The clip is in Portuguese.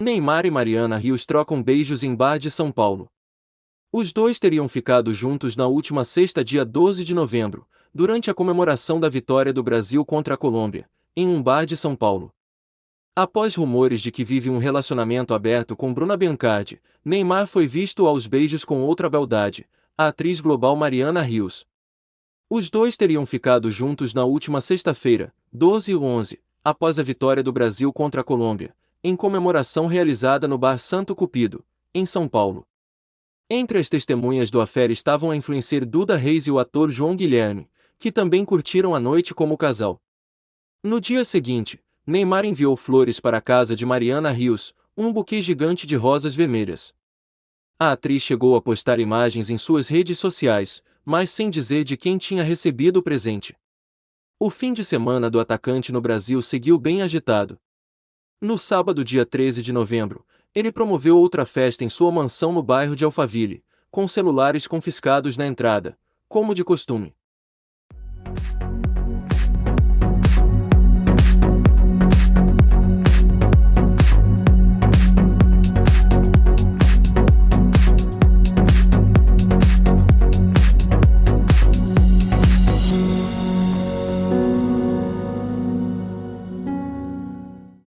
Neymar e Mariana Rios trocam beijos em bar de São Paulo. Os dois teriam ficado juntos na última sexta, dia 12 de novembro, durante a comemoração da vitória do Brasil contra a Colômbia, em um bar de São Paulo. Após rumores de que vive um relacionamento aberto com Bruna Biancardi, Neymar foi visto aos beijos com outra beldade, a atriz global Mariana Rios. Os dois teriam ficado juntos na última sexta-feira, 12 e 11, após a vitória do Brasil contra a Colômbia, em comemoração realizada no Bar Santo Cupido, em São Paulo. Entre as testemunhas do affair estavam a influencer Duda Reis e o ator João Guilherme, que também curtiram a noite como casal. No dia seguinte, Neymar enviou flores para a casa de Mariana Rios, um buquê gigante de rosas vermelhas. A atriz chegou a postar imagens em suas redes sociais, mas sem dizer de quem tinha recebido o presente. O fim de semana do atacante no Brasil seguiu bem agitado. No sábado, dia 13 de novembro, ele promoveu outra festa em sua mansão no bairro de Alphaville, com celulares confiscados na entrada, como de costume.